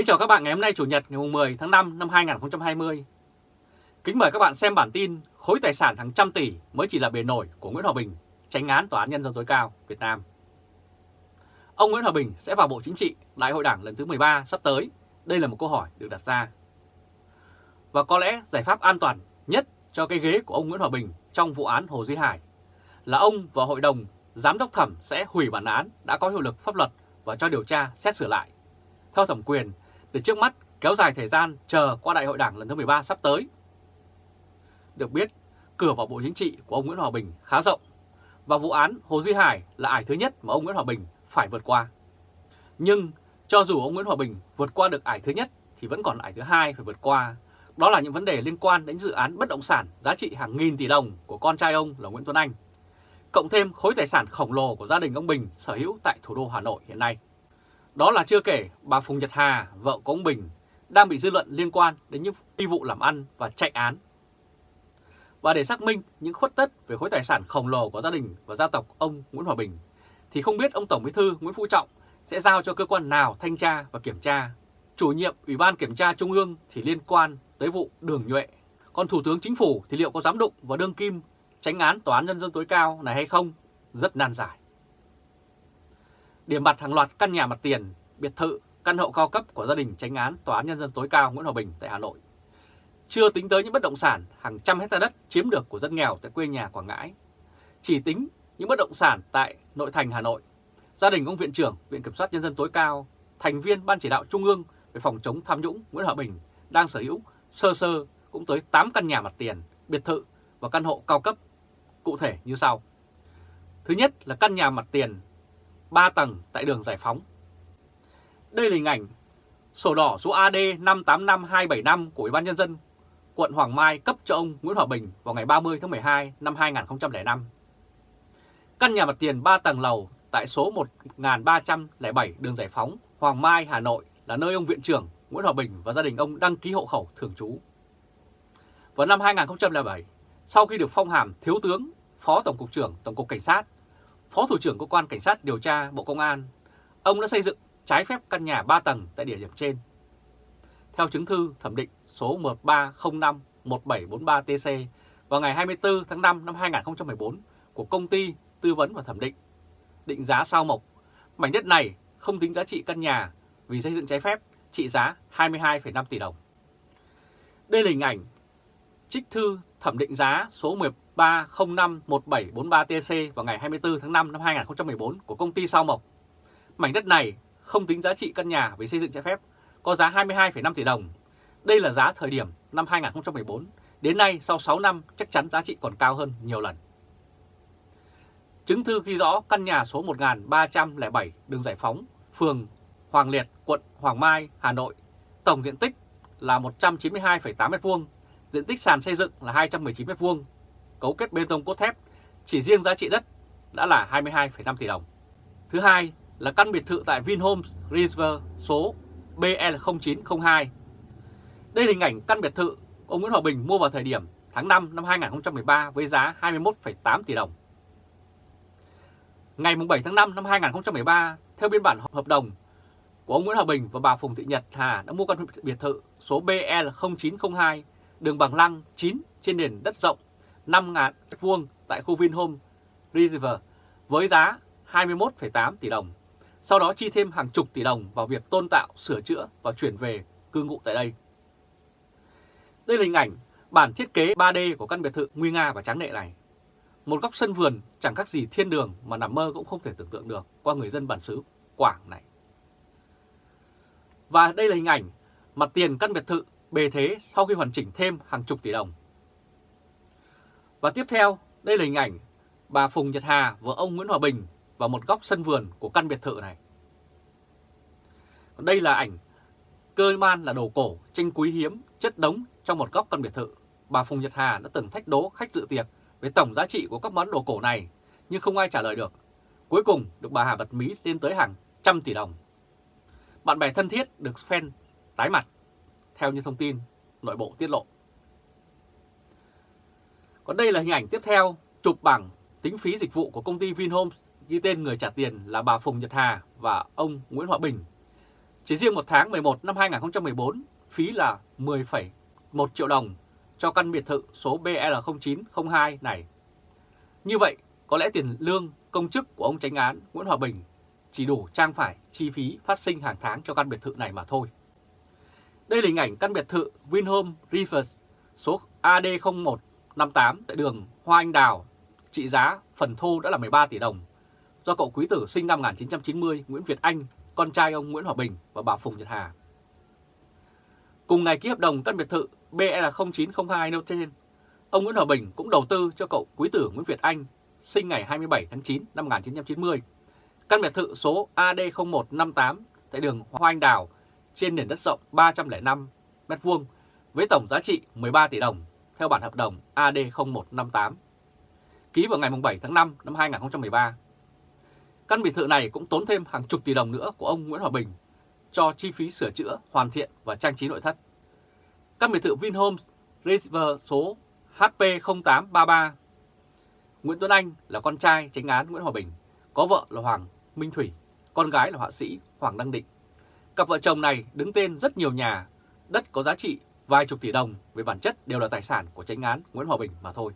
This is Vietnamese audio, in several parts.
Kính chào các bạn ngày hôm nay Chủ nhật ngày 10 tháng 5 năm 2020. Kính mời các bạn xem bản tin khối tài sản hàng trăm tỷ mới chỉ là bề nổi của Nguyễn Hòa Bình, tránh án Tòa án Nhân dân tối cao Việt Nam. Ông Nguyễn Hòa Bình sẽ vào Bộ Chính trị Đại hội Đảng lần thứ 13 sắp tới. Đây là một câu hỏi được đặt ra. Và có lẽ giải pháp an toàn nhất cho cái ghế của ông Nguyễn Hòa Bình trong vụ án Hồ Duy Hải là ông và Hội đồng Giám đốc thẩm sẽ hủy bản án đã có hiệu lực pháp luật và cho điều tra xét xử lại theo thẩm quyền để trước mắt kéo dài thời gian chờ qua đại hội đảng lần thứ 13 sắp tới. Được biết, cửa vào Bộ Chính trị của ông Nguyễn Hòa Bình khá rộng và vụ án Hồ Duy Hải là ải thứ nhất mà ông Nguyễn Hòa Bình phải vượt qua. Nhưng cho dù ông Nguyễn Hòa Bình vượt qua được ải thứ nhất thì vẫn còn ải thứ hai phải vượt qua. Đó là những vấn đề liên quan đến dự án bất động sản giá trị hàng nghìn tỷ đồng của con trai ông là Nguyễn Tuấn Anh. Cộng thêm khối tài sản khổng lồ của gia đình ông Bình sở hữu tại thủ đô Hà Nội hiện nay. Đó là chưa kể bà Phùng Nhật Hà, vợ của ông Bình, đang bị dư luận liên quan đến những phi vụ làm ăn và chạy án. Và để xác minh những khuất tất về khối tài sản khổng lồ của gia đình và gia tộc ông Nguyễn Hòa Bình, thì không biết ông Tổng Bí thư Nguyễn Phú Trọng sẽ giao cho cơ quan nào thanh tra và kiểm tra. Chủ nhiệm Ủy ban Kiểm tra Trung ương thì liên quan tới vụ đường nhuệ. Còn Thủ tướng Chính phủ thì liệu có dám đụng vào đương kim tránh án Tòa án Nhân dân tối cao này hay không? Rất nan giải điểm mặt hàng loạt căn nhà mặt tiền, biệt thự, căn hộ cao cấp của gia đình tránh án Tòa án Nhân dân tối cao Nguyễn Hòa Bình tại Hà Nội. Chưa tính tới những bất động sản hàng trăm hecta đất chiếm được của dân nghèo tại quê nhà Quảng Ngãi. Chỉ tính những bất động sản tại nội thành Hà Nội, gia đình ông Viện trưởng Viện Kiểm soát Nhân dân tối cao, thành viên Ban chỉ đạo Trung ương về phòng chống tham nhũng Nguyễn Hòa Bình đang sở hữu sơ sơ cũng tới 8 căn nhà mặt tiền, biệt thự và căn hộ cao cấp cụ thể như sau. Thứ nhất là căn nhà mặt tiền 3 tầng tại đường Giải Phóng. Đây là hình ảnh sổ đỏ số AD 585275 của Ủy ban Nhân dân quận Hoàng Mai cấp cho ông Nguyễn Hòa Bình vào ngày 30 tháng 12 năm 2005. Căn nhà mặt tiền 3 tầng lầu tại số 1307 đường Giải Phóng, Hoàng Mai, Hà Nội là nơi ông Viện trưởng Nguyễn Hòa Bình và gia đình ông đăng ký hộ khẩu thường trú. Vào năm 2007, sau khi được phong hàm Thiếu tướng, Phó Tổng cục trưởng Tổng cục Cảnh sát, Phó Thủ trưởng Cơ quan Cảnh sát điều tra Bộ Công an, ông đã xây dựng trái phép căn nhà 3 tầng tại địa điểm trên. Theo chứng thư thẩm định số 1305-1743TC vào ngày 24 tháng 5 năm 2014 của Công ty Tư vấn và Thẩm định, định giá sao mộc, mảnh đất này không tính giá trị căn nhà vì xây dựng trái phép trị giá 22,5 tỷ đồng. Đây là hình ảnh trích thư thẩm định giá số 13051743TC vào ngày 24 tháng 5 năm 2014 của công ty Sao Mộc. Mảnh đất này không tính giá trị căn nhà về xây dựng trái phép, có giá 22,5 tỷ đồng. Đây là giá thời điểm năm 2014, đến nay sau 6 năm chắc chắn giá trị còn cao hơn nhiều lần. Chứng thư ghi rõ căn nhà số 1307 đường Giải Phóng, phường Hoàng Liệt, quận Hoàng Mai, Hà Nội, tổng diện tích là 192,8 m2, diện tích sàn xây dựng là 219 m2, cấu kết bê tông cốt thép, chỉ riêng giá trị đất đã là 22,5 tỷ đồng. Thứ hai là căn biệt thự tại Vinhomes River số BL0902. Đây là hình ảnh căn biệt thự ông Nguyễn Hòa Bình mua vào thời điểm tháng 5 năm 2013 với giá 21,8 tỷ đồng. Ngày 7 tháng 5 năm 2013, theo biên bản hợp đồng của ông Nguyễn Hòa Bình và bà Phùng Thị Nhật Hà đã mua căn biệt thự số BL0902 đường Bằng Lăng 9 trên nền đất rộng 5.000 vuông tại khu Vinhome River với giá 21,8 tỷ đồng. Sau đó chi thêm hàng chục tỷ đồng vào việc tôn tạo, sửa chữa và chuyển về cư ngụ tại đây. Đây là hình ảnh bản thiết kế 3D của căn biệt thự nguy nga và tráng lệ này. Một góc sân vườn chẳng khác gì thiên đường mà nằm mơ cũng không thể tưởng tượng được qua người dân bản xứ Quảng này. Và đây là hình ảnh mặt tiền căn biệt thự bề thế sau khi hoàn chỉnh thêm hàng chục tỷ đồng. Và tiếp theo, đây là hình ảnh bà Phùng Nhật Hà và ông Nguyễn Hòa Bình vào một góc sân vườn của căn biệt thự này. Còn đây là ảnh cơ man là đồ cổ, tranh quý hiếm, chất đống trong một góc căn biệt thự. Bà Phùng Nhật Hà đã từng thách đố khách dự tiệc về tổng giá trị của các món đồ cổ này, nhưng không ai trả lời được. Cuối cùng được bà Hà bật mí lên tới hàng trăm tỷ đồng. Bạn bè thân thiết được fan tái mặt, theo như thông tin nội bộ tiết lộ. Còn đây là hình ảnh tiếp theo, chụp bảng tính phí dịch vụ của công ty Vinhomes ghi tên người trả tiền là bà Phùng Nhật Hà và ông Nguyễn Hòa Bình. Chỉ riêng một tháng 11 năm 2014, phí là 10,1 triệu đồng cho căn biệt thự số BL0902 này. Như vậy, có lẽ tiền lương công chức của ông tránh án Nguyễn Hòa Bình chỉ đủ trang phải chi phí phát sinh hàng tháng cho căn biệt thự này mà thôi. Đây là hình ảnh căn biệt thự Vinhome Rivers số 58 tại đường Hoa Anh Đào, trị giá phần thô đã là 13 tỷ đồng, do cậu quý tử sinh năm 1990 Nguyễn Việt Anh, con trai ông Nguyễn Hòa Bình và bà Phùng Nhật Hà. Cùng ngày ký hợp đồng căn biệt thự BL0902 nêu trên, ông Nguyễn Hòa Bình cũng đầu tư cho cậu quý tử Nguyễn Việt Anh, sinh ngày 27 tháng 9 năm 1990, căn biệt thự số AD0158 tại đường Hoa Anh Đào trên nền đất rộng 305 m2 với tổng giá trị 13 tỷ đồng theo bản hợp đồng AD0158 ký vào ngày 7 tháng 5 năm 2013. Căn biệt thự này cũng tốn thêm hàng chục tỷ đồng nữa của ông Nguyễn Hòa Bình cho chi phí sửa chữa, hoàn thiện và trang trí nội thất. Căn biệt thự Vinhomes River số HP0833 Nguyễn Tuấn Anh là con trai tránh án Nguyễn Hòa Bình, có vợ là Hoàng Minh Thủy, con gái là họa sĩ Hoàng Đăng Định. Cặp vợ chồng này đứng tên rất nhiều nhà, đất có giá trị vài chục tỷ đồng về bản chất đều là tài sản của tránh án Nguyễn Hòa Bình mà thôi.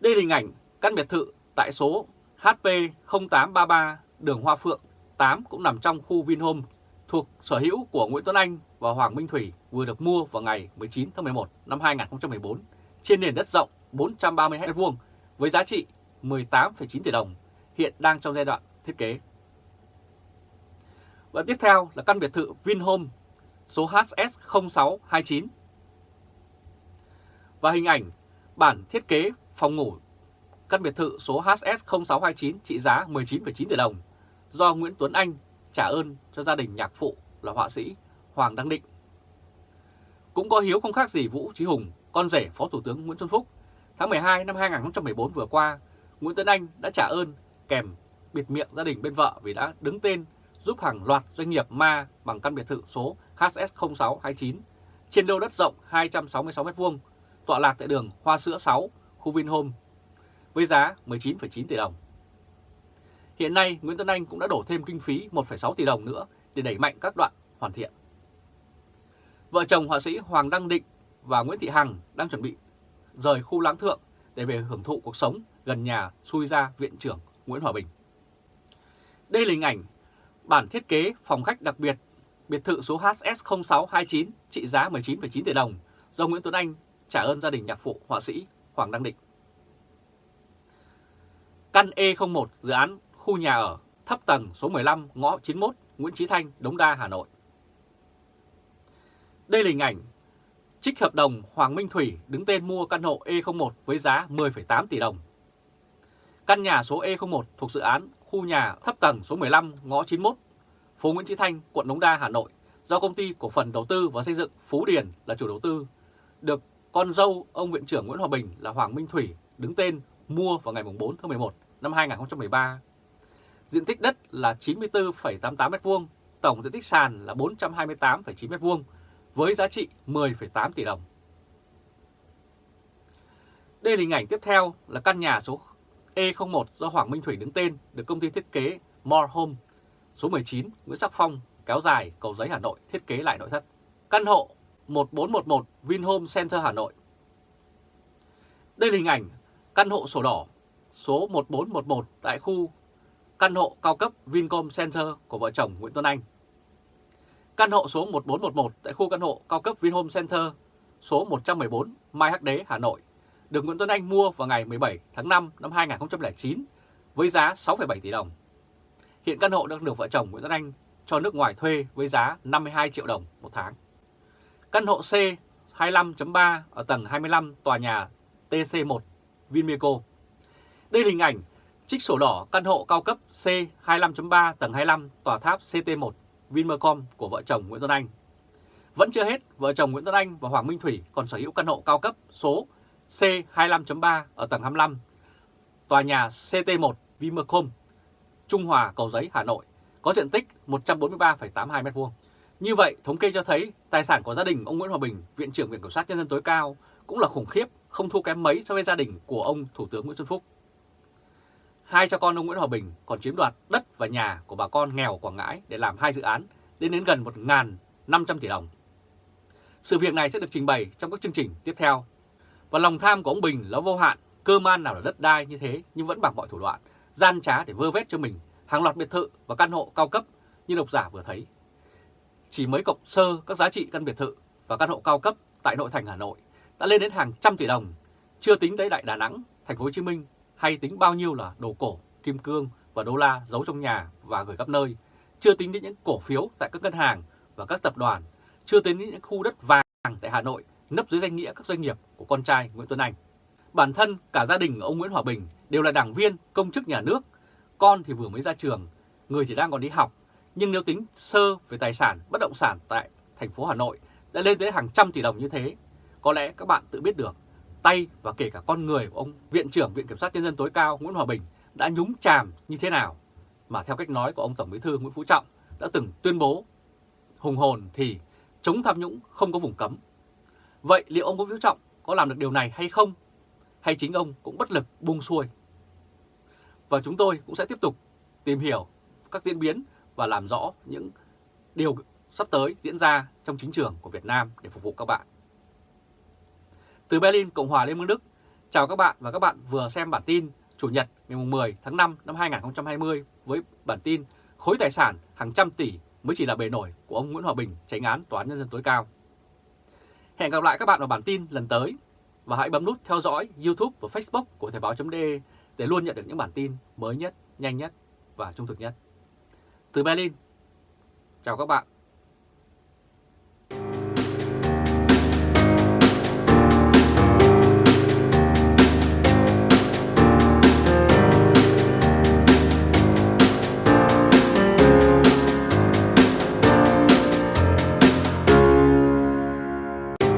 Đây là hình ảnh căn biệt thự tại số HP0833 đường Hoa Phượng 8 cũng nằm trong khu Vinhome thuộc sở hữu của Nguyễn Tuấn Anh và Hoàng Minh Thủy vừa được mua vào ngày 19 tháng 11 năm 2014 trên nền đất rộng 430 m2 với giá trị 18,9 tỷ đồng, hiện đang trong giai đoạn thiết kế. Và tiếp theo là căn biệt thự Vinhome số HS0629. Và hình ảnh bản thiết kế phòng ngủ căn biệt thự số HS0629 trị giá 19,9 tỷ đồng do Nguyễn Tuấn Anh trả ơn cho gia đình nhạc phụ là họa sĩ Hoàng Đăng Định. Cũng có hiếu không khác gì Vũ Trí Hùng, con rể Phó Thủ tướng Nguyễn Xuân Phúc. Tháng 12 năm 2014 vừa qua, Nguyễn Tuấn Anh đã trả ơn kèm bịt miệng gia đình bên vợ vì đã đứng tên giúp hàng loạt doanh nghiệp ma bằng căn biệt thự số HS0629 trên lô đất rộng 266m2 tọa lạc tại đường Hoa Sữa 6, khu Vinhome với giá 19,9 tỷ đồng. Hiện nay, Nguyễn Tuấn Anh cũng đã đổ thêm kinh phí 1,6 tỷ đồng nữa để đẩy mạnh các đoạn hoàn thiện. Vợ chồng họa sĩ Hoàng Đăng Định và Nguyễn Thị Hằng đang chuẩn bị rời khu lãng thượng để về hưởng thụ cuộc sống gần nhà xui ra viện trưởng Nguyễn Hòa Bình. Đây là hình ảnh bản thiết kế phòng khách đặc biệt biệt thự số HS0629 trị giá 19,9 tỷ đồng do Nguyễn Tuấn Anh trả ơn gia đình nhạc phụ họa sĩ Hoàng Đăng Định. Căn E01 dự án khu nhà ở thấp tầng số 15 ngõ 91 Nguyễn Chí Thanh, Đống Đa, Hà Nội. Đây là hình ảnh trích hợp đồng Hoàng Minh Thủy đứng tên mua căn hộ E01 với giá 10,8 tỷ đồng. Căn nhà số E01 thuộc dự án khu nhà thấp tầng số 15 ngõ 91 phố Nguyễn Chí Thanh, quận Đống Đa, Hà Nội do công ty cổ phần đầu tư và xây dựng Phú Điền là chủ đầu tư, được con dâu ông viện trưởng Nguyễn Hòa Bình là Hoàng Minh Thủy đứng tên mua vào ngày 4 tháng 11 năm 2013. Diện tích đất là 94,88 m2, tổng diện tích sàn là 428,9 m2 với giá trị 10,8 tỷ đồng. Đây là hình ảnh tiếp theo là căn nhà số E01 do Hoàng Minh Thủy đứng tên được công ty thiết kế More Home số 19 Nguyễn Sắc Phong kéo dài cầu giấy Hà Nội thiết kế lại nội thất. Căn hộ 1411 Vinhome Center Hà Nội. Đây là hình ảnh căn hộ sổ đỏ số 1411 tại khu căn hộ cao cấp Vincom Center của vợ chồng Nguyễn Tuấn Anh. Căn hộ số 1411 tại khu căn hộ cao cấp Vinhome Center số 114 Mai Hắc Đế, Hà Nội được Nguyễn Tuấn Anh mua vào ngày 17 tháng 5 năm 2009 với giá 6,7 tỷ đồng. Hiện căn hộ đang được vợ chồng Nguyễn Tuấn Anh cho nước ngoài thuê với giá 52 triệu đồng một tháng. Căn hộ C 25.3 ở tầng 25 tòa nhà TC1 Vinmeco. Đây là hình ảnh trích sổ đỏ căn hộ cao cấp C 25.3 tầng 25 tòa tháp CT1 Vinmecom của vợ chồng Nguyễn Tuấn Anh. Vẫn chưa hết, vợ chồng Nguyễn Tuấn Anh và Hoàng Minh Thủy còn sở hữu căn hộ cao cấp số C25.3 ở tầng 25, tòa nhà CT1 Vinmecom. Trung Hòa, Cầu Giấy, Hà Nội, có diện tích 143,82 m2. Như vậy, thống kê cho thấy tài sản của gia đình ông Nguyễn Hòa Bình, Viện trưởng Viện Kiểm sát Nhân dân tối cao, cũng là khủng khiếp, không thua kém mấy so với gia đình của ông Thủ tướng Nguyễn Xuân Phúc. hai cha con ông Nguyễn Hòa Bình còn chiếm đoạt đất và nhà của bà con nghèo Quảng Ngãi để làm hai dự án lên đến gần 1.500 tỷ đồng. Sự việc này sẽ được trình bày trong các chương trình tiếp theo. Và lòng tham của ông Bình là vô hạn, cơ man nào là đất đai như thế nhưng vẫn bằng mọi thủ đoạn, gian trá để vơ vét cho mình hàng loạt biệt thự và căn hộ cao cấp như độc giả vừa thấy. Chỉ mới cộng sơ các giá trị căn biệt thự và căn hộ cao cấp tại nội thành Hà Nội đã lên đến hàng trăm tỷ đồng, chưa tính tới Đại Đà Nẵng, thành phố Hồ Chí Minh hay tính bao nhiêu là đồ cổ, kim cương và đô la giấu trong nhà và gửi khắp nơi, chưa tính đến những cổ phiếu tại các ngân hàng và các tập đoàn, chưa tính đến những khu đất vàng tại Hà Nội nấp dưới danh nghĩa các doanh nghiệp của con trai Nguyễn Tuấn Anh. Bản thân cả gia đình ông Nguyễn Hòa Bình đều là đảng viên, công chức nhà nước, con thì vừa mới ra trường, người thì đang còn đi học, nhưng nếu tính sơ về tài sản bất động sản tại thành phố Hà Nội đã lên tới hàng trăm tỷ đồng như thế, có lẽ các bạn tự biết được tay và kể cả con người của ông Viện trưởng Viện Kiểm sát Nhân dân tối cao Nguyễn Hòa Bình đã nhúng chàm như thế nào mà theo cách nói của ông Tổng Bí thư Nguyễn Phú Trọng đã từng tuyên bố hùng hồn thì chống tham nhũng không có vùng cấm. Vậy liệu ông Nguyễn Phú Trọng có làm được điều này hay không? Hay chính ông cũng bất lực buông xuôi? Và chúng tôi cũng sẽ tiếp tục tìm hiểu các diễn biến và làm rõ những điều sắp tới diễn ra trong chính trường của Việt Nam để phục vụ các bạn. Từ Berlin, Cộng hòa Liên bang Đức, chào các bạn và các bạn vừa xem bản tin Chủ nhật ngày 10 tháng 5 năm 2020 với bản tin khối tài sản hàng trăm tỷ mới chỉ là bề nổi của ông Nguyễn Hòa Bình, tránh án Tòa án Nhân dân tối cao. Hẹn gặp lại các bạn vào bản tin lần tới và hãy bấm nút theo dõi YouTube và Facebook của Thời báo.de để luôn nhận được những bản tin mới nhất, nhanh nhất và trung thực nhất. Từ Berlin, chào các bạn